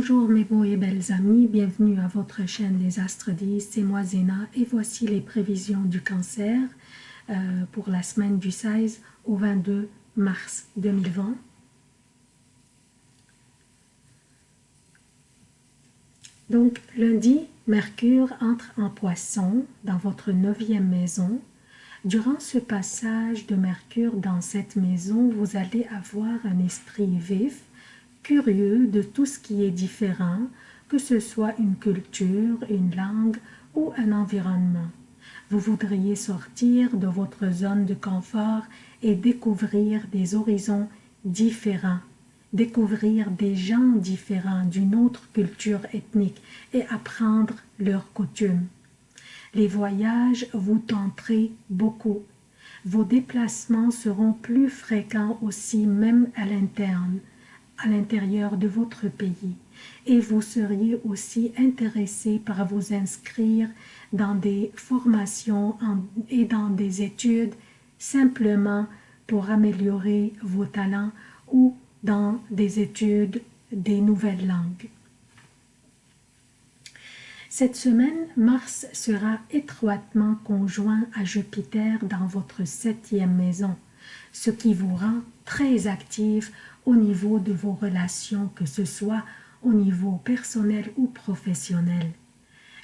Bonjour mes beaux et belles amis, bienvenue à votre chaîne Les Astres 10, c'est moi Zéna et voici les prévisions du cancer euh, pour la semaine du 16 au 22 mars 2020. Donc lundi, Mercure entre en poisson dans votre neuvième maison. Durant ce passage de Mercure dans cette maison, vous allez avoir un esprit vif, curieux de tout ce qui est différent, que ce soit une culture, une langue ou un environnement. Vous voudriez sortir de votre zone de confort et découvrir des horizons différents, découvrir des gens différents d'une autre culture ethnique et apprendre leurs coutumes. Les voyages vous tenterez beaucoup. Vos déplacements seront plus fréquents aussi même à l'interne, à l'intérieur de votre pays et vous seriez aussi intéressé par vous inscrire dans des formations et dans des études simplement pour améliorer vos talents ou dans des études des nouvelles langues. Cette semaine, Mars sera étroitement conjoint à Jupiter dans votre septième maison, ce qui vous rend très actif au niveau de vos relations, que ce soit au niveau personnel ou professionnel.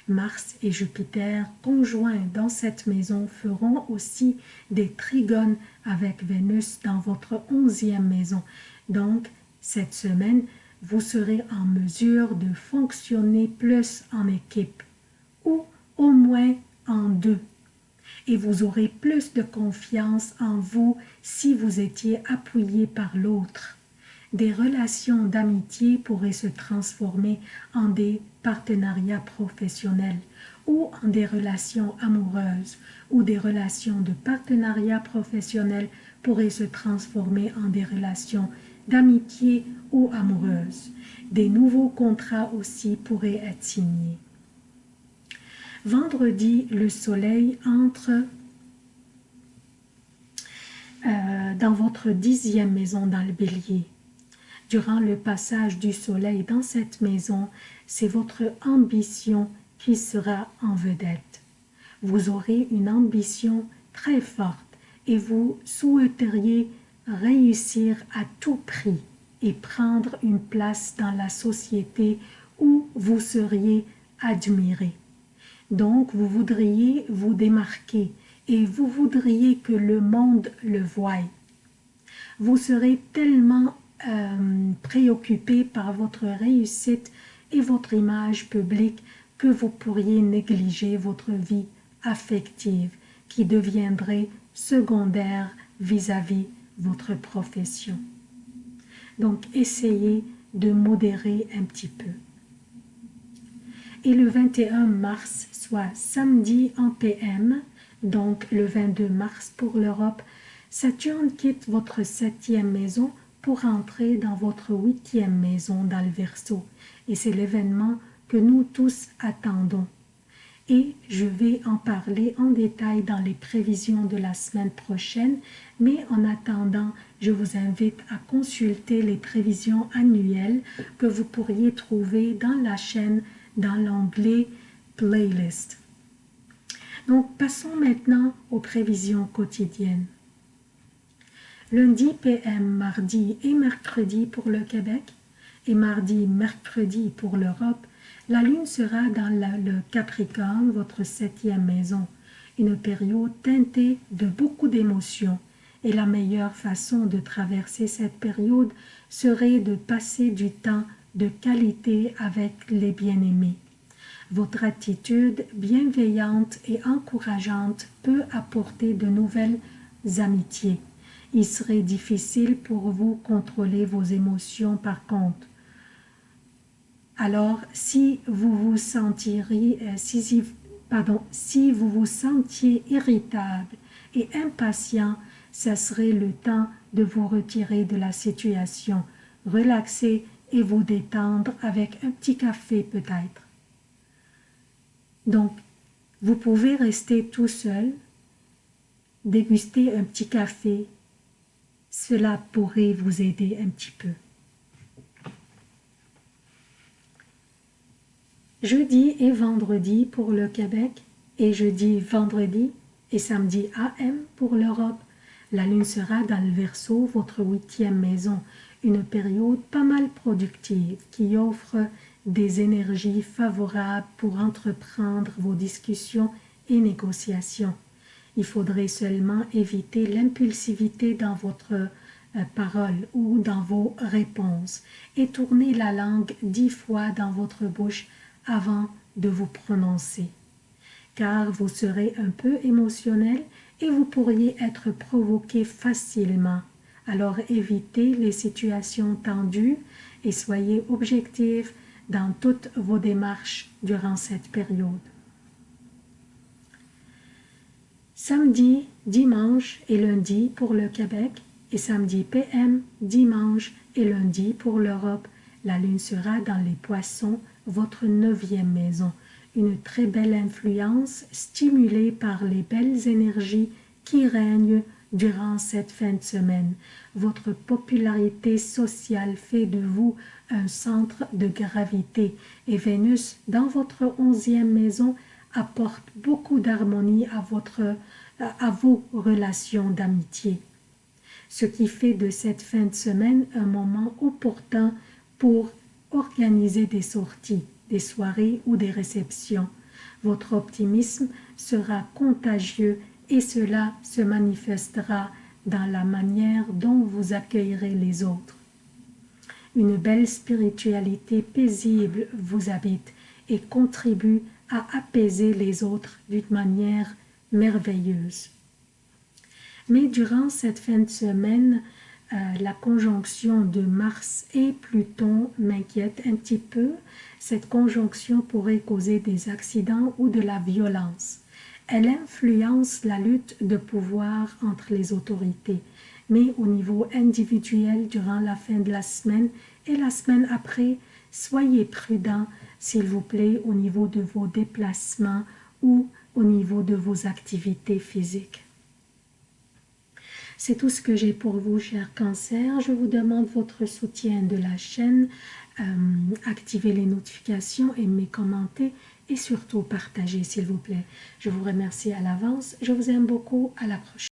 Mars et Jupiter conjoints dans cette maison feront aussi des trigones avec Vénus dans votre onzième maison. Donc, cette semaine, vous serez en mesure de fonctionner plus en équipe ou au moins en deux. Et vous aurez plus de confiance en vous si vous étiez appuyé par l'autre des relations d'amitié pourraient se transformer en des partenariats professionnels ou en des relations amoureuses ou des relations de partenariat professionnel pourraient se transformer en des relations d'amitié ou amoureuses. Des nouveaux contrats aussi pourraient être signés. Vendredi, le soleil entre euh, dans votre dixième maison dans le bélier durant le passage du soleil dans cette maison, c'est votre ambition qui sera en vedette. Vous aurez une ambition très forte et vous souhaiteriez réussir à tout prix et prendre une place dans la société où vous seriez admiré. Donc vous voudriez vous démarquer et vous voudriez que le monde le voie. Vous serez tellement euh, préoccupé par votre réussite et votre image publique que vous pourriez négliger votre vie affective qui deviendrait secondaire vis-à-vis -vis votre profession. Donc essayez de modérer un petit peu. Et le 21 mars, soit samedi en PM, donc le 22 mars pour l'Europe, Saturne quitte votre septième maison pour entrer dans votre huitième maison dans le Verseau. Et c'est l'événement que nous tous attendons. Et je vais en parler en détail dans les prévisions de la semaine prochaine, mais en attendant, je vous invite à consulter les prévisions annuelles que vous pourriez trouver dans la chaîne dans l'onglet Playlist. Donc, passons maintenant aux prévisions quotidiennes lundi PM, mardi et mercredi pour le Québec et mardi, mercredi pour l'Europe, la Lune sera dans le Capricorne, votre septième maison, une période teintée de beaucoup d'émotions. Et la meilleure façon de traverser cette période serait de passer du temps de qualité avec les bien-aimés. Votre attitude bienveillante et encourageante peut apporter de nouvelles amitiés il serait difficile pour vous contrôler vos émotions par contre. Alors, si vous vous euh, si, pardon, si vous vous sentiez irritable et impatient, ce serait le temps de vous retirer de la situation, relaxer et vous détendre avec un petit café peut-être. Donc, vous pouvez rester tout seul, déguster un petit café cela pourrait vous aider un petit peu. Jeudi et vendredi pour le Québec et jeudi, vendredi et samedi AM pour l'Europe. La lune sera dans le Verseau, votre huitième maison, une période pas mal productive qui offre des énergies favorables pour entreprendre vos discussions et négociations. Il faudrait seulement éviter l'impulsivité dans votre euh, parole ou dans vos réponses et tourner la langue dix fois dans votre bouche avant de vous prononcer. Car vous serez un peu émotionnel et vous pourriez être provoqué facilement. Alors évitez les situations tendues et soyez objectif dans toutes vos démarches durant cette période. Samedi, dimanche et lundi pour le Québec et samedi PM, dimanche et lundi pour l'Europe. La lune sera dans les poissons, votre neuvième maison. Une très belle influence stimulée par les belles énergies qui règnent durant cette fin de semaine. Votre popularité sociale fait de vous un centre de gravité et Vénus dans votre onzième maison apporte beaucoup d'harmonie à, votre, à vos relations d'amitié. Ce qui fait de cette fin de semaine un moment opportun pour organiser des sorties, des soirées ou des réceptions. Votre optimisme sera contagieux et cela se manifestera dans la manière dont vous accueillerez les autres. Une belle spiritualité paisible vous habite et contribue à apaiser les autres d'une manière merveilleuse. Mais durant cette fin de semaine, euh, la conjonction de Mars et Pluton m'inquiète un petit peu. Cette conjonction pourrait causer des accidents ou de la violence. Elle influence la lutte de pouvoir entre les autorités, mais au niveau individuel durant la fin de la semaine et la semaine après, soyez prudents, s'il vous plaît, au niveau de vos déplacements ou au niveau de vos activités physiques. C'est tout ce que j'ai pour vous, chers cancers. Je vous demande votre soutien de la chaîne. Euh, activez les notifications, aimez, commentez et surtout partagez s'il vous plaît. Je vous remercie à l'avance. Je vous aime beaucoup. À la prochaine.